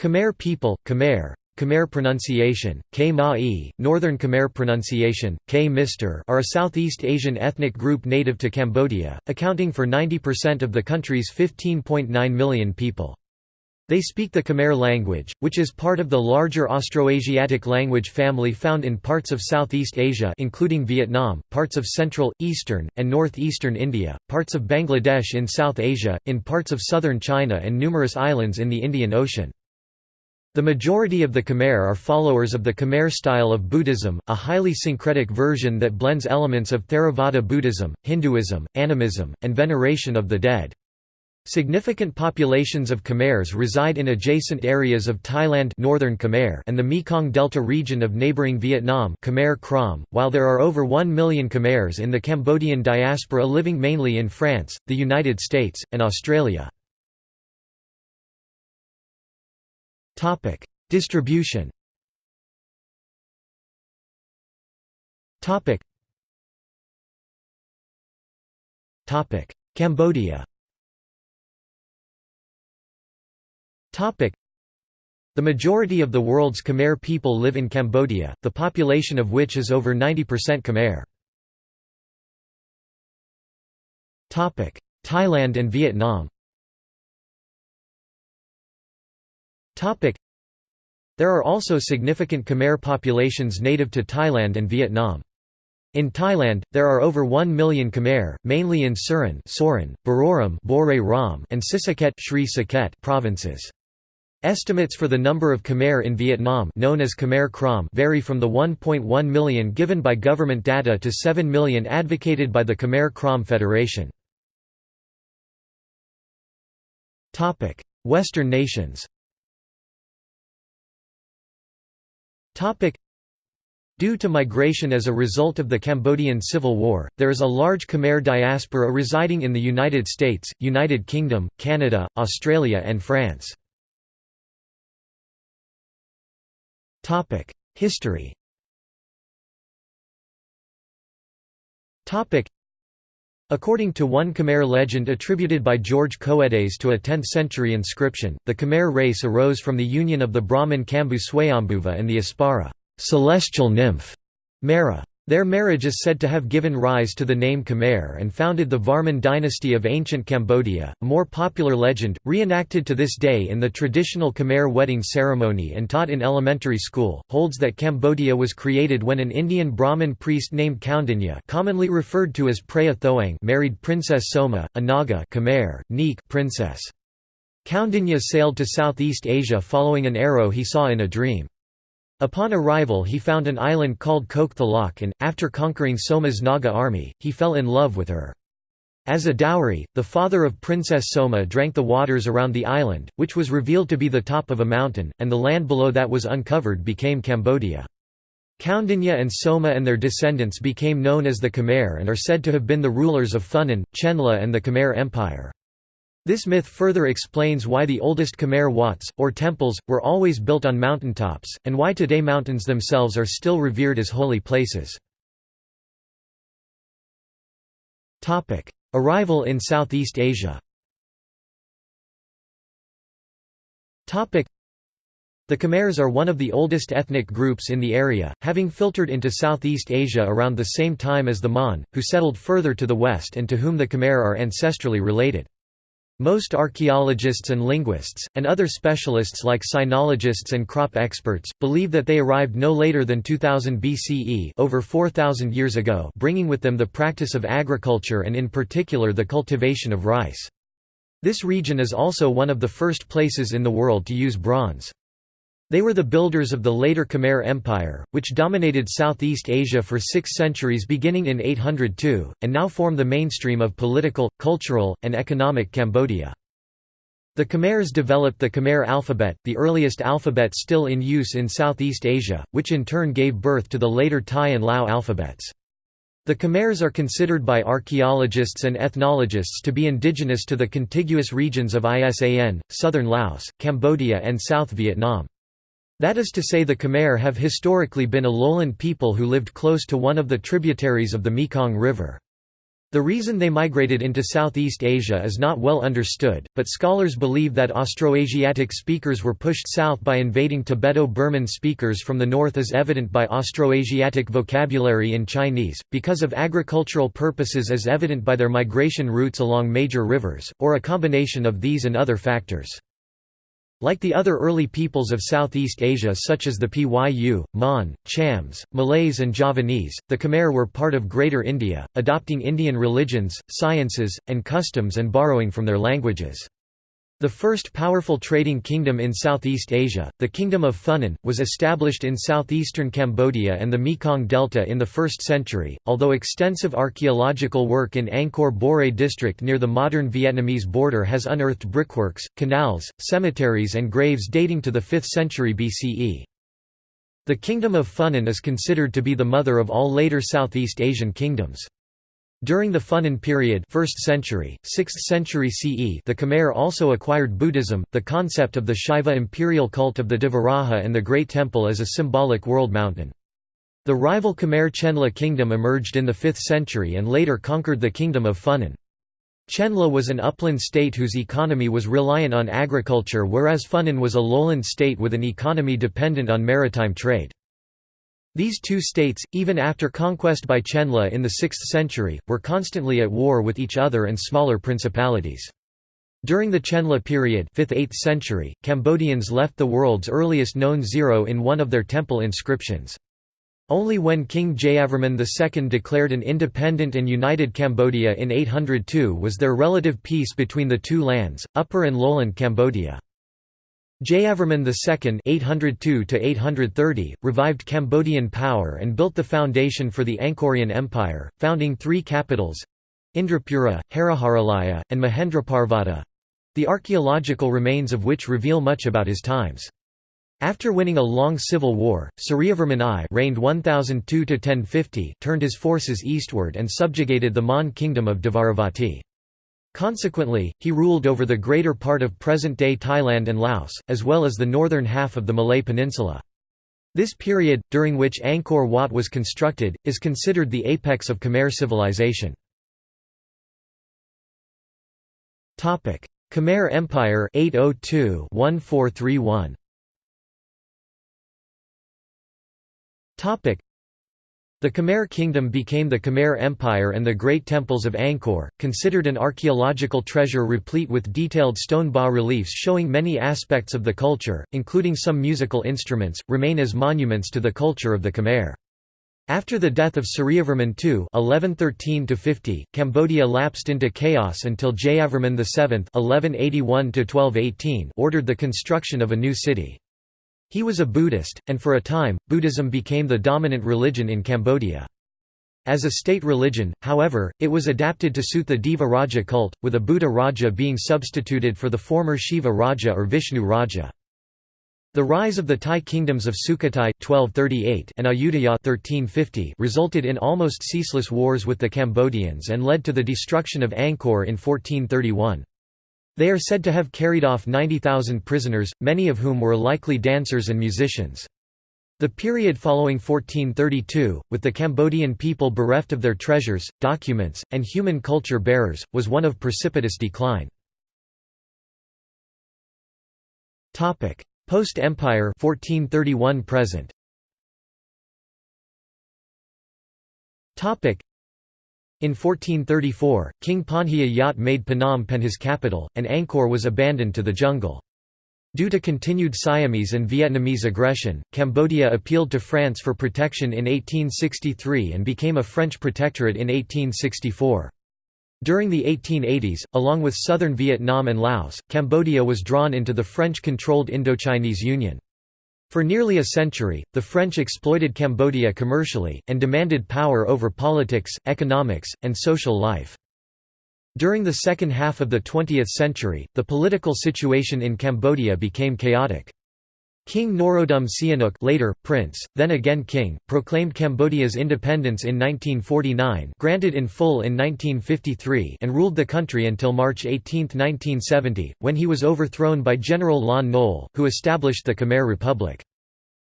Khmer people, Khmer, Khmer pronunciation, K Ma'i, Northern Khmer pronunciation, K Mister are a Southeast Asian ethnic group native to Cambodia, accounting for 90% of the country's 15.9 million people. They speak the Khmer language, which is part of the larger Austroasiatic language family found in parts of Southeast Asia including Vietnam, parts of central, eastern, and northeastern India, parts of Bangladesh in South Asia, in parts of southern China and numerous islands in the Indian Ocean. The majority of the Khmer are followers of the Khmer style of Buddhism, a highly syncretic version that blends elements of Theravada Buddhism, Hinduism, animism, and veneration of the dead. Significant populations of Khmers reside in adjacent areas of Thailand Northern Khmer and the Mekong Delta region of neighboring Vietnam Khmer Krom, while there are over 1 million Khmers in the Cambodian diaspora living mainly in France, the United States, and Australia. Distribution. Topic: Cambodia. Topic. The majority of the world's Khmer people live in Cambodia, the population of which is over 90% Khmer. Thailand and Vietnam There are also significant Khmer populations native to Thailand and Vietnam. In Thailand, there are over 1 million Khmer, mainly in Surin Sorin, Buriram and Sisaket provinces. Estimates for the number of Khmer in Vietnam known as Khmer Krom vary from the 1.1 million given by government data to 7 million advocated by the Khmer Krom Federation. Western nations Due to migration as a result of the Cambodian Civil War, there is a large Khmer diaspora residing in the United States, United Kingdom, Canada, Australia and France. History According to one Khmer legend attributed by George Coedes to a 10th-century inscription, the Khmer race arose from the union of the Brahmin Kambu Swayambhuva and the Apsara celestial nymph, Mara. Their marriage is said to have given rise to the name Khmer and founded the Varman dynasty of ancient Cambodia. A more popular legend, reenacted to this day in the traditional Khmer wedding ceremony and taught in elementary school, holds that Cambodia was created when an Indian Brahmin priest named Kaundinya, commonly referred to as Preah Thoang, married Princess Soma, a Naga Khmer, Neek princess. Kaundinya sailed to Southeast Asia following an arrow he saw in a dream. Upon arrival he found an island called Kok Thalok and, after conquering Soma's Naga army, he fell in love with her. As a dowry, the father of Princess Soma drank the waters around the island, which was revealed to be the top of a mountain, and the land below that was uncovered became Cambodia. Kaundinya and Soma and their descendants became known as the Khmer and are said to have been the rulers of Funan, Chenla and the Khmer Empire. This myth further explains why the oldest Khmer Wats, or temples, were always built on mountaintops, and why today mountains themselves are still revered as holy places. Arrival in Southeast Asia the Khmers are one of the oldest ethnic groups in the area, having filtered into Southeast Asia around the same time as the Mon, who settled further to the west and to whom the Khmer are ancestrally related. Most archaeologists and linguists, and other specialists like sinologists and crop experts, believe that they arrived no later than 2000 BCE over 4,000 years ago bringing with them the practice of agriculture and in particular the cultivation of rice. This region is also one of the first places in the world to use bronze. They were the builders of the later Khmer Empire, which dominated Southeast Asia for six centuries beginning in 802, and now form the mainstream of political, cultural, and economic Cambodia. The Khmers developed the Khmer alphabet, the earliest alphabet still in use in Southeast Asia, which in turn gave birth to the later Thai and Lao alphabets. The Khmers are considered by archaeologists and ethnologists to be indigenous to the contiguous regions of Isan, southern Laos, Cambodia and South Vietnam. That is to say the Khmer have historically been a lowland people who lived close to one of the tributaries of the Mekong River. The reason they migrated into Southeast Asia is not well understood, but scholars believe that Austroasiatic speakers were pushed south by invading Tibeto-Burman speakers from the north as evident by Austroasiatic vocabulary in Chinese, because of agricultural purposes as evident by their migration routes along major rivers, or a combination of these and other factors. Like the other early peoples of Southeast Asia such as the Pyu, Mon, Chams, Malays and Javanese, the Khmer were part of Greater India, adopting Indian religions, sciences, and customs and borrowing from their languages. The first powerful trading kingdom in Southeast Asia, the Kingdom of Funan, was established in southeastern Cambodia and the Mekong Delta in the 1st century, although extensive archaeological work in Angkor Borei district near the modern Vietnamese border has unearthed brickworks, canals, cemeteries and graves dating to the 5th century BCE. The Kingdom of Funan is considered to be the mother of all later Southeast Asian kingdoms. During the Funan period 1st century, 6th century CE the Khmer also acquired Buddhism, the concept of the Shiva imperial cult of the Devaraja and the Great Temple as a symbolic world mountain. The rival Khmer Chenla kingdom emerged in the 5th century and later conquered the kingdom of Funan. Chenla was an upland state whose economy was reliant on agriculture whereas Funan was a lowland state with an economy dependent on maritime trade. These two states, even after conquest by Chenla in the 6th century, were constantly at war with each other and smaller principalities. During the Chenla period 5th–8th century, Cambodians left the world's earliest known zero in one of their temple inscriptions. Only when King Jayavarman II declared an independent and united Cambodia in 802 was there relative peace between the two lands, Upper and Lowland Cambodia. Jayavarman II (802–830) revived Cambodian power and built the foundation for the Angkorian Empire, founding three capitals—Indrapura, Haraharalaya, and Mahendraparvata—the archaeological remains of which reveal much about his times. After winning a long civil war, Suryavarman I reigned 1002–1050 turned his forces eastward and subjugated the Mon kingdom of Dvaravati. Consequently, he ruled over the greater part of present-day Thailand and Laos, as well as the northern half of the Malay Peninsula. This period, during which Angkor Wat was constructed, is considered the apex of Khmer civilization. Khmer Empire 802 1431 the Khmer kingdom became the Khmer Empire and the great temples of Angkor, considered an archaeological treasure replete with detailed stone bas-reliefs showing many aspects of the culture, including some musical instruments, remain as monuments to the culture of the Khmer. After the death of Suryavarman II (1113–50), Cambodia lapsed into chaos until Jayavarman VII (1181–1218) ordered the construction of a new city. He was a Buddhist, and for a time, Buddhism became the dominant religion in Cambodia. As a state religion, however, it was adapted to suit the Deva Raja cult, with a Buddha Raja being substituted for the former Shiva Raja or Vishnu Raja. The rise of the Thai kingdoms of Sukhothai 1238 and Ayutthaya 1350 resulted in almost ceaseless wars with the Cambodians and led to the destruction of Angkor in 1431. They are said to have carried off 90,000 prisoners, many of whom were likely dancers and musicians. The period following 1432, with the Cambodian people bereft of their treasures, documents, and human culture bearers, was one of precipitous decline. Post-Empire 1431 present. In 1434, King Panhia Yat made Phnom Penh his capital, and Angkor was abandoned to the jungle. Due to continued Siamese and Vietnamese aggression, Cambodia appealed to France for protection in 1863 and became a French protectorate in 1864. During the 1880s, along with southern Vietnam and Laos, Cambodia was drawn into the French-controlled Indochinese Union. For nearly a century, the French exploited Cambodia commercially, and demanded power over politics, economics, and social life. During the second half of the 20th century, the political situation in Cambodia became chaotic. King Norodom Sihanouk later, Prince, then again King, proclaimed Cambodia's independence in 1949 granted in full in 1953 and ruled the country until March 18, 1970, when he was overthrown by General Lon Nol, who established the Khmer Republic.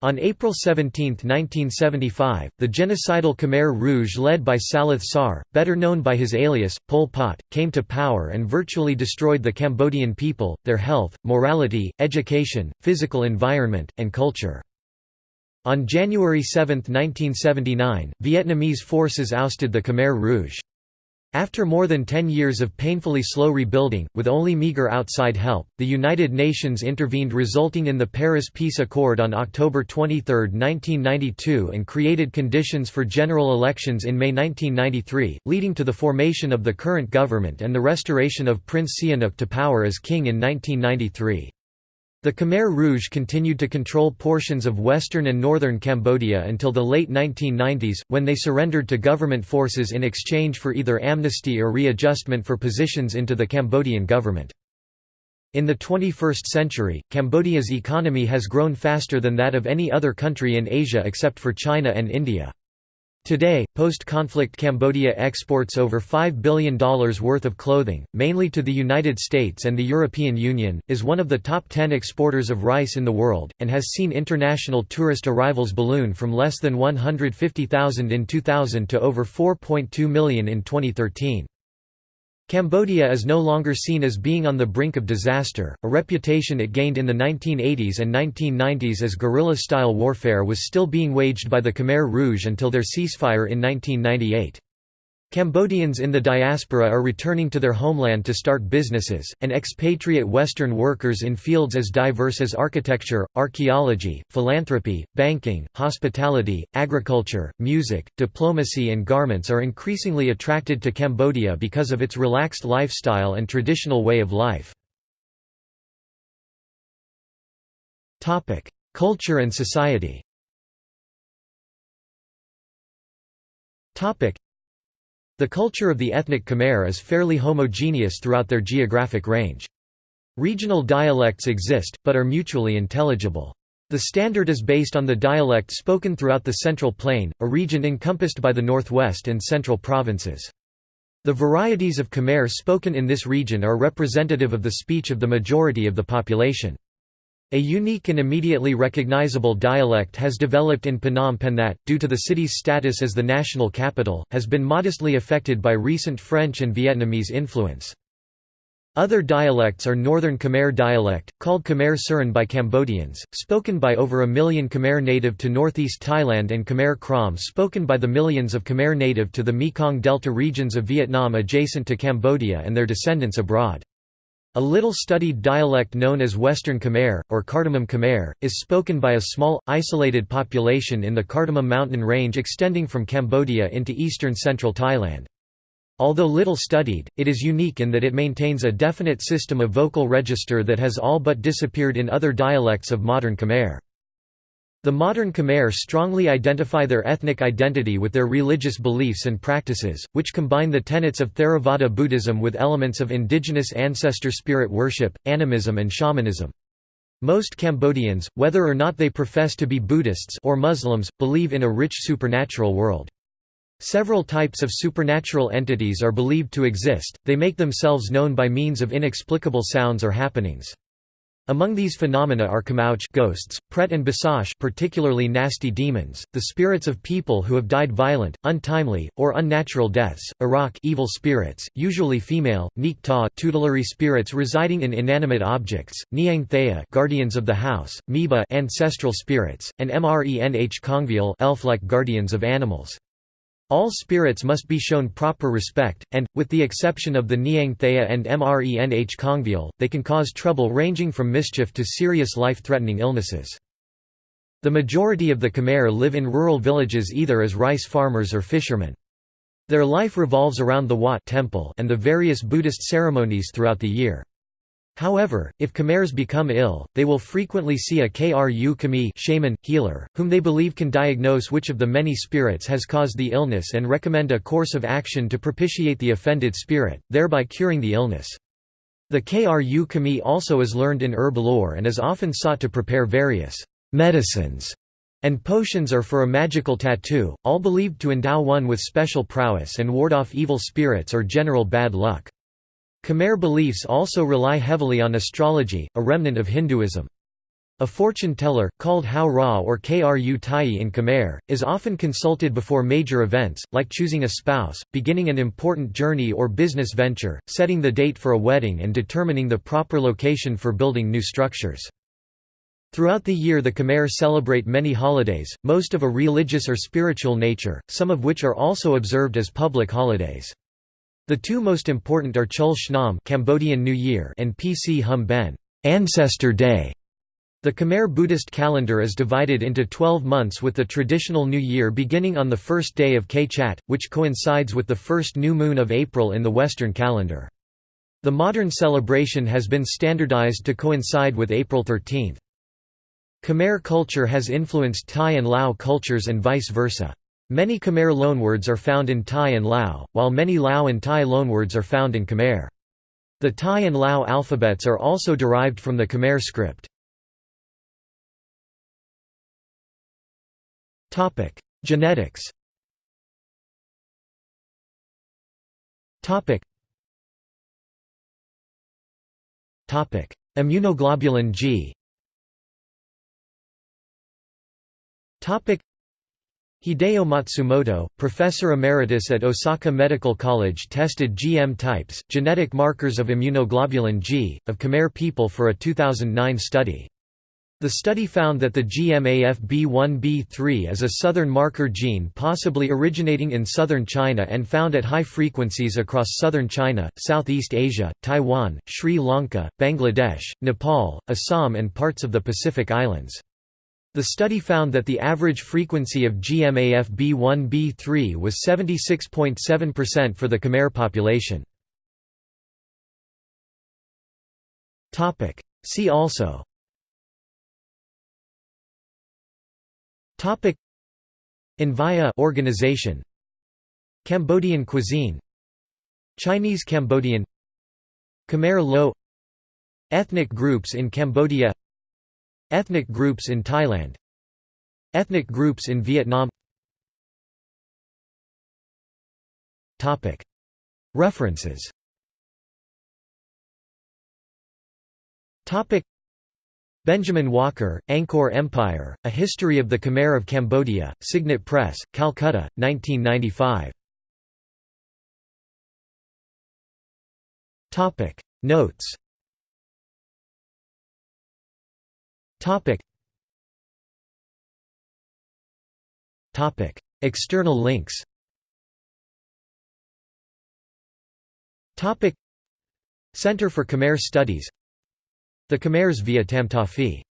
On April 17, 1975, the genocidal Khmer Rouge led by Saloth Sar, better known by his alias, Pol Pot, came to power and virtually destroyed the Cambodian people, their health, morality, education, physical environment, and culture. On January 7, 1979, Vietnamese forces ousted the Khmer Rouge. After more than ten years of painfully slow rebuilding, with only meager outside help, the United Nations intervened resulting in the Paris Peace Accord on October 23, 1992 and created conditions for general elections in May 1993, leading to the formation of the current government and the restoration of Prince Sihanouk to power as king in 1993. The Khmer Rouge continued to control portions of western and northern Cambodia until the late 1990s, when they surrendered to government forces in exchange for either amnesty or readjustment for positions into the Cambodian government. In the 21st century, Cambodia's economy has grown faster than that of any other country in Asia except for China and India. Today, post-conflict Cambodia exports over $5 billion worth of clothing, mainly to the United States and the European Union, is one of the top 10 exporters of rice in the world, and has seen international tourist arrivals balloon from less than 150,000 in 2000 to over 4.2 million in 2013. Cambodia is no longer seen as being on the brink of disaster, a reputation it gained in the 1980s and 1990s as guerrilla-style warfare was still being waged by the Khmer Rouge until their ceasefire in 1998. Cambodians in the diaspora are returning to their homeland to start businesses, and expatriate Western workers in fields as diverse as architecture, archaeology, philanthropy, banking, hospitality, agriculture, music, diplomacy and garments are increasingly attracted to Cambodia because of its relaxed lifestyle and traditional way of life. Culture and society the culture of the ethnic Khmer is fairly homogeneous throughout their geographic range. Regional dialects exist, but are mutually intelligible. The standard is based on the dialect spoken throughout the Central Plain, a region encompassed by the northwest and central provinces. The varieties of Khmer spoken in this region are representative of the speech of the majority of the population. A unique and immediately recognizable dialect has developed in Phnom Penh that, due to the city's status as the national capital, has been modestly affected by recent French and Vietnamese influence. Other dialects are Northern Khmer dialect, called Khmer Surin by Cambodians, spoken by over a million Khmer native to northeast Thailand and Khmer Krom spoken by the millions of Khmer native to the Mekong Delta regions of Vietnam adjacent to Cambodia and their descendants abroad. A little studied dialect known as Western Khmer, or Cardamom Khmer, is spoken by a small, isolated population in the Cardamom mountain range extending from Cambodia into eastern central Thailand. Although little studied, it is unique in that it maintains a definite system of vocal register that has all but disappeared in other dialects of modern Khmer. The modern Khmer strongly identify their ethnic identity with their religious beliefs and practices, which combine the tenets of Theravada Buddhism with elements of indigenous ancestor spirit worship, animism and shamanism. Most Cambodians, whether or not they profess to be Buddhists or Muslims, believe in a rich supernatural world. Several types of supernatural entities are believed to exist, they make themselves known by means of inexplicable sounds or happenings. Among these phenomena are Kamauch ghosts, Pret and Basach particularly nasty demons, the spirits of people who have died violent, untimely, or unnatural deaths, Arak evil spirits, usually female, Nik Ta tutelary spirits residing in inanimate objects, Niang Thea guardians of the house, Miba ancestral spirits, and Mrenh Kongvial elf-like guardians of animals. All spirits must be shown proper respect, and, with the exception of the Niang Thea and Mrenh Kongvial, they can cause trouble ranging from mischief to serious life-threatening illnesses. The majority of the Khmer live in rural villages either as rice farmers or fishermen. Their life revolves around the Wat temple and the various Buddhist ceremonies throughout the year. However, if Khmers become ill, they will frequently see a Kru Kami shaman, healer, whom they believe can diagnose which of the many spirits has caused the illness and recommend a course of action to propitiate the offended spirit, thereby curing the illness. The Kru Kami also is learned in herb lore and is often sought to prepare various medicines and potions are for a magical tattoo, all believed to endow one with special prowess and ward off evil spirits or general bad luck. Khmer beliefs also rely heavily on astrology, a remnant of Hinduism. A fortune teller, called Hao Ra or Kru Tai in Khmer, is often consulted before major events, like choosing a spouse, beginning an important journey or business venture, setting the date for a wedding and determining the proper location for building new structures. Throughout the year the Khmer celebrate many holidays, most of a religious or spiritual nature, some of which are also observed as public holidays. The two most important are Chul Shnam Cambodian New Year and Pchum Ben Ancestor Day. The Khmer Buddhist calendar is divided into 12 months with the traditional New Year beginning on the first day of Kchat, which coincides with the first new moon of April in the Western calendar. The modern celebration has been standardized to coincide with April 13. Khmer culture has influenced Thai and Lao cultures and vice versa. Many Khmer loanwords are found in Thai and Lao, while many Lao and Thai loanwords are found in Khmer. The Thai and Lao alphabets are also derived from the Khmer script. Genetics. Immunoglobulin G. Hideo Matsumoto, professor emeritus at Osaka Medical College tested GM types, genetic markers of immunoglobulin G, of Khmer people for a 2009 study. The study found that the GMAFB1B3 is a southern marker gene possibly originating in southern China and found at high frequencies across southern China, Southeast Asia, Taiwan, Sri Lanka, Bangladesh, Nepal, Assam and parts of the Pacific Islands. The study found that the average frequency of GMAFB1B3 was 76.7% for the Khmer population. See also. Topic. Envia organization. Cambodian cuisine. Chinese Cambodian. Khmer Loeu. Ethnic groups in Cambodia Ethnic groups in Thailand Ethnic groups in Vietnam. Topic. References. Topic. Benjamin Walker, Angkor Empire, A History of the Khmer of Cambodia, Signet Press, Calcutta, 1995. Notes External links. Topic. Center for Khmer Studies. The Khmer's via Tamtafi